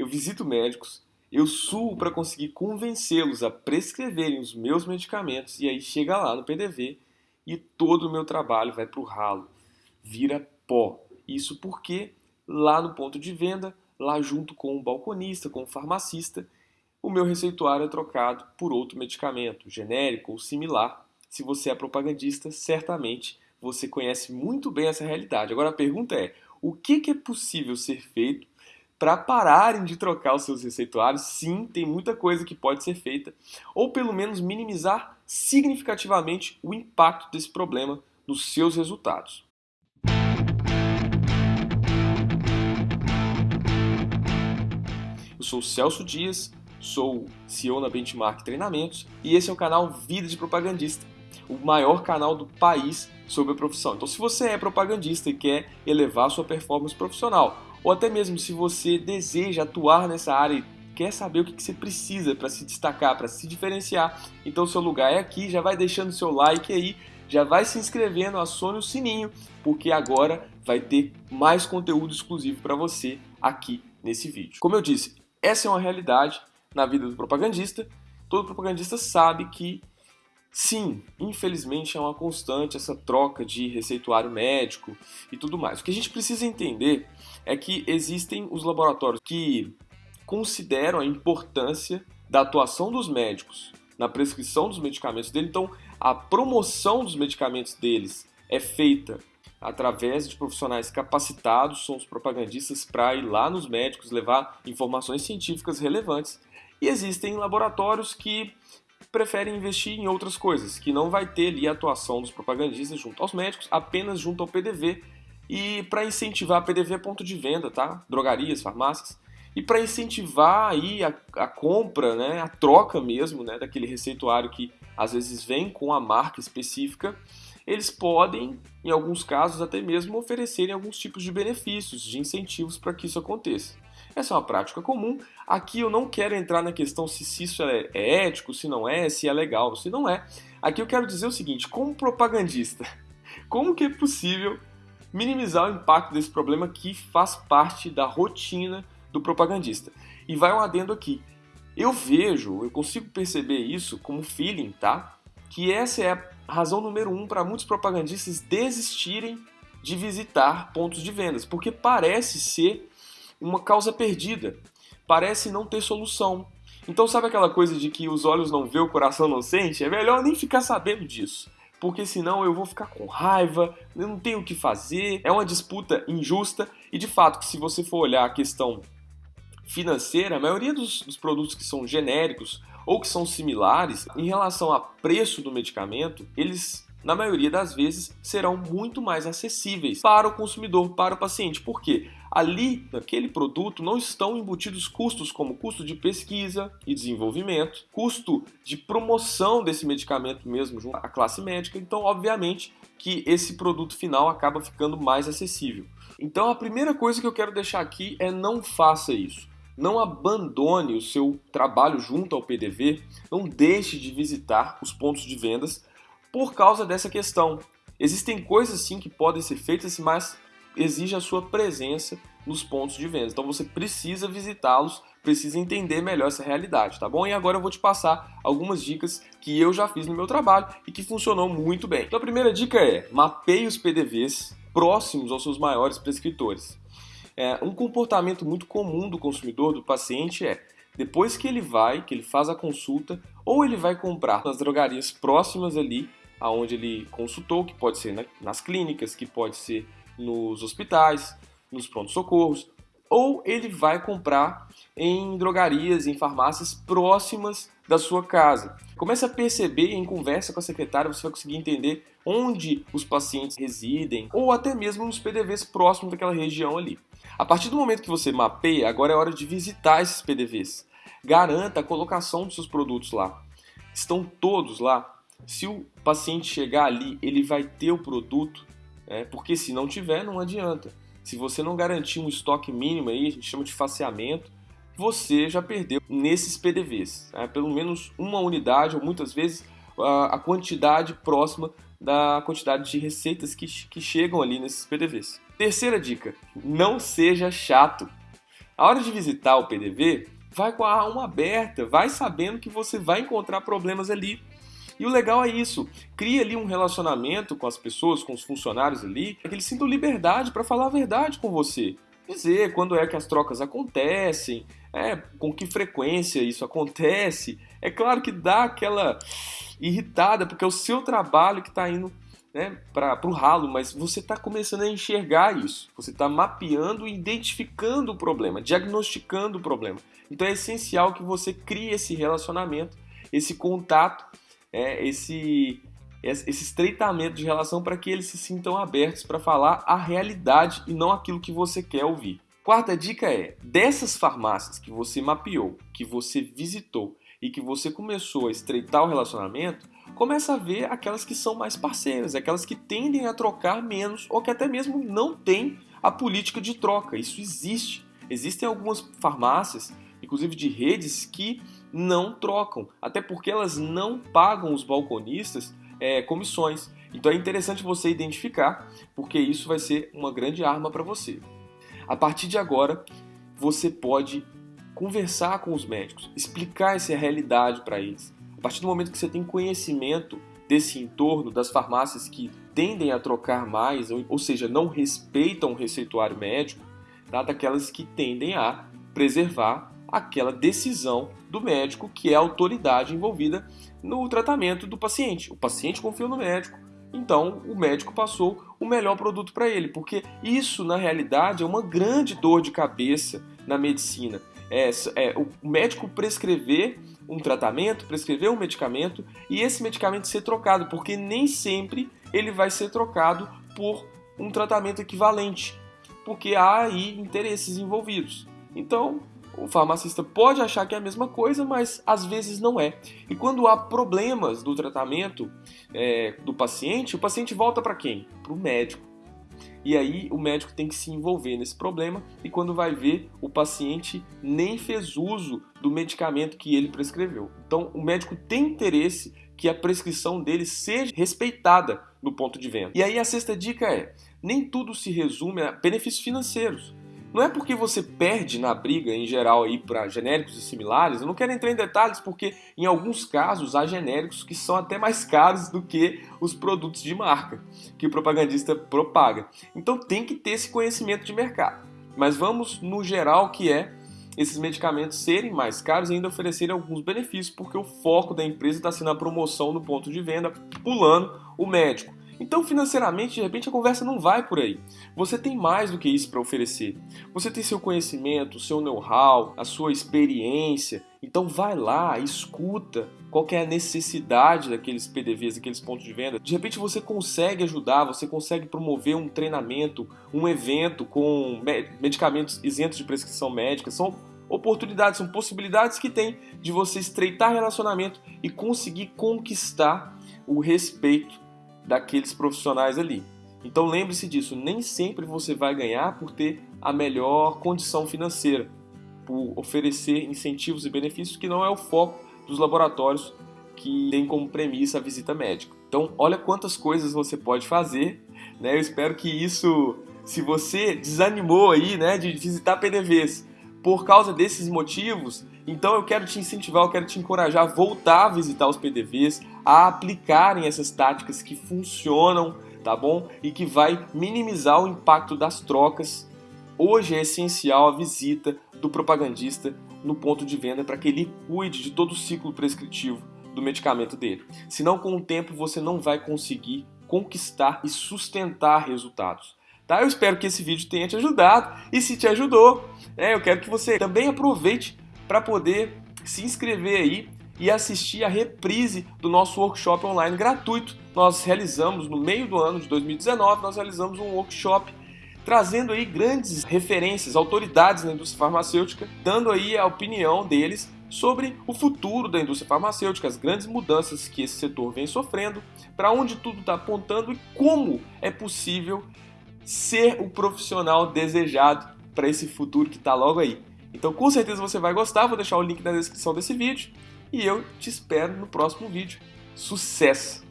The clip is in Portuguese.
eu visito médicos, eu suo para conseguir convencê-los a prescreverem os meus medicamentos e aí chega lá no PDV e todo o meu trabalho vai para o ralo, vira pó. Isso porque lá no ponto de venda, lá junto com o balconista, com o farmacista, o meu receituário é trocado por outro medicamento, genérico ou similar. Se você é propagandista, certamente você conhece muito bem essa realidade. Agora a pergunta é: o que é possível ser feito para pararem de trocar os seus receituários? Sim, tem muita coisa que pode ser feita, ou pelo menos minimizar significativamente o impacto desse problema nos seus resultados. Eu sou Celso Dias, sou CEO na Benchmark Treinamentos e esse é o canal Vida de Propagandista, o maior canal do país sobre a profissão. Então, se você é propagandista e quer elevar sua performance profissional, ou até mesmo se você deseja atuar nessa área e quer saber o que você precisa para se destacar, para se diferenciar, então seu lugar é aqui. Já vai deixando seu like aí, já vai se inscrevendo, acione o sininho, porque agora vai ter mais conteúdo exclusivo para você aqui nesse vídeo. Como eu disse, essa é uma realidade na vida do propagandista. Todo propagandista sabe que Sim, infelizmente é uma constante essa troca de receituário médico e tudo mais. O que a gente precisa entender é que existem os laboratórios que consideram a importância da atuação dos médicos na prescrição dos medicamentos dele. Então, a promoção dos medicamentos deles é feita através de profissionais capacitados, são os propagandistas para ir lá nos médicos levar informações científicas relevantes. E existem laboratórios que preferem investir em outras coisas, que não vai ter ali a atuação dos propagandistas junto aos médicos, apenas junto ao PDV. E para incentivar, PDV é ponto de venda, tá? Drogarias, farmácias. E para incentivar aí a, a, compra, né, a troca mesmo, né, daquele receituário que às vezes vem com a marca específica, eles podem, em alguns casos, até mesmo oferecerem alguns tipos de benefícios, de incentivos para que isso aconteça. Essa é uma prática comum. Aqui eu não quero entrar na questão se isso é, é ético, se não é, se é legal, se não é. Aqui eu quero dizer o seguinte: como propagandista, como que é possível minimizar o impacto desse problema que faz parte da rotina do propagandista? E vai um adendo aqui. Eu vejo, eu consigo perceber isso como feeling, tá? Que essa é a razão número um para muitos propagandistas desistirem de visitar pontos de vendas, porque parece ser uma causa perdida, parece não ter solução. Então sabe aquela coisa de que os olhos não vê, o coração não sente? É melhor nem ficar sabendo disso, porque senão eu vou ficar com raiva, eu não tenho o que fazer, é uma disputa injusta e de fato que se você for olhar a questão financeira, a maioria dos, dos produtos que são genéricos ou que são similares, em relação a preço do medicamento, eles na maioria das vezes serão muito mais acessíveis para o consumidor, para o paciente. Por quê? Ali, naquele produto, não estão embutidos custos como custo de pesquisa e desenvolvimento, custo de promoção desse medicamento mesmo junto à classe médica. Então, obviamente, que esse produto final acaba ficando mais acessível. Então, a primeira coisa que eu quero deixar aqui é não faça isso. Não abandone o seu trabalho junto ao PDV, não deixe de visitar os pontos de vendas por causa dessa questão. Existem coisas sim que podem ser feitas, mas exige a sua presença nos pontos de venda. Então você precisa visitá-los, precisa entender melhor essa realidade, tá bom? E agora eu vou te passar algumas dicas que eu já fiz no meu trabalho e que funcionou muito bem. Então a primeira dica é mapeie os PDVs próximos aos seus maiores prescritores. É, um comportamento muito comum do consumidor, do paciente, é depois que ele vai, que ele faz a consulta, ou ele vai comprar nas drogarias próximas ali, aonde ele consultou, que pode ser nas clínicas, que pode ser nos hospitais, nos prontos-socorros, ou ele vai comprar em drogarias, em farmácias próximas da sua casa. Comece a perceber em conversa com a secretária, você vai conseguir entender onde os pacientes residem, ou até mesmo nos PDVs próximos daquela região ali. A partir do momento que você mapeia, agora é hora de visitar esses PDVs. Garanta a colocação dos seus produtos lá. Estão todos lá. Se o paciente chegar ali, ele vai ter o produto, né? porque se não tiver, não adianta. Se você não garantir um estoque mínimo aí, a gente chama de faceamento, você já perdeu nesses PDVs. Né? Pelo menos uma unidade, ou muitas vezes a quantidade próxima da quantidade de receitas que, que chegam ali nesses PDVs. Terceira dica: não seja chato. A hora de visitar o PDV, vai com a alma aberta, vai sabendo que você vai encontrar problemas ali. E o legal é isso, cria ali um relacionamento com as pessoas, com os funcionários ali, que eles sintam liberdade para falar a verdade com você. Dizer quando é que as trocas acontecem, é, com que frequência isso acontece. É claro que dá aquela irritada, porque é o seu trabalho que está indo né, para o ralo, mas você está começando a enxergar isso. Você está mapeando e identificando o problema, diagnosticando o problema. Então é essencial que você crie esse relacionamento, esse contato, é, esse, esse estreitamento de relação para que eles se sintam abertos para falar a realidade e não aquilo que você quer ouvir. Quarta dica é: dessas farmácias que você mapeou, que você visitou e que você começou a estreitar o relacionamento, começa a ver aquelas que são mais parceiras, aquelas que tendem a trocar menos ou que até mesmo não têm a política de troca. Isso existe. Existem algumas farmácias, inclusive de redes, que não trocam, até porque elas não pagam os balconistas é, comissões. Então é interessante você identificar, porque isso vai ser uma grande arma para você. A partir de agora, você pode conversar com os médicos, explicar essa realidade para eles. A partir do momento que você tem conhecimento desse entorno, das farmácias que tendem a trocar mais, ou, ou seja, não respeitam o receituário médico, tá? daquelas que tendem a preservar aquela decisão do médico, que é a autoridade envolvida no tratamento do paciente. O paciente confiou no médico, então o médico passou o melhor produto para ele, porque isso na realidade é uma grande dor de cabeça na medicina. É, é, o médico prescrever um tratamento, prescrever um medicamento e esse medicamento ser trocado, porque nem sempre ele vai ser trocado por um tratamento equivalente, porque há aí interesses envolvidos. Então, o farmacista pode achar que é a mesma coisa, mas às vezes não é. E quando há problemas do tratamento é, do paciente, o paciente volta para quem? Para o médico. E aí o médico tem que se envolver nesse problema e quando vai ver, o paciente nem fez uso do medicamento que ele prescreveu. Então o médico tem interesse que a prescrição dele seja respeitada no ponto de venda. E aí a sexta dica é: nem tudo se resume a benefícios financeiros. Não é porque você perde na briga em geral aí para genéricos e similares, eu não quero entrar em detalhes porque em alguns casos há genéricos que são até mais caros do que os produtos de marca que o propagandista propaga. Então tem que ter esse conhecimento de mercado. Mas vamos no geral que é esses medicamentos serem mais caros e ainda oferecerem alguns benefícios, porque o foco da empresa está sendo a promoção no ponto de venda, pulando o médico. Então, financeiramente, de repente a conversa não vai por aí. Você tem mais do que isso para oferecer. Você tem seu conhecimento, seu know-how, a sua experiência. Então, vai lá, escuta qual é a necessidade daqueles PDVs, daqueles pontos de venda. De repente, você consegue ajudar, você consegue promover um treinamento, um evento com medicamentos isentos de prescrição médica. São oportunidades, são possibilidades que tem de você estreitar relacionamento e conseguir conquistar o respeito daqueles profissionais ali. Então lembre-se disso, nem sempre você vai ganhar por ter a melhor condição financeira, por oferecer incentivos e benefícios que não é o foco dos laboratórios que tem como premissa a visita médica. Então, olha quantas coisas você pode fazer, né? Eu espero que isso, se você desanimou aí, né, de visitar PDVs por causa desses motivos, então eu quero te incentivar, eu quero te encorajar a voltar a visitar os PDVs, a aplicarem essas táticas que funcionam, tá bom? E que vai minimizar o impacto das trocas. Hoje é essencial a visita do propagandista no ponto de venda para que ele cuide de todo o ciclo prescritivo do medicamento dele. Senão, com o tempo, você não vai conseguir conquistar e sustentar resultados. Tá? Eu espero que esse vídeo tenha te ajudado e se te ajudou, é, eu quero que você também aproveite para poder se inscrever aí e assistir a reprise do nosso workshop online gratuito. Nós realizamos no meio do ano de 2019, nós realizamos um workshop trazendo aí grandes referências, autoridades na indústria farmacêutica, dando aí a opinião deles sobre o futuro da indústria farmacêutica, as grandes mudanças que esse setor vem sofrendo, para onde tudo está apontando e como é possível ser o profissional desejado para esse futuro que está logo aí. Então com certeza você vai gostar, vou deixar o link na descrição desse vídeo e eu te espero no próximo vídeo. Sucesso!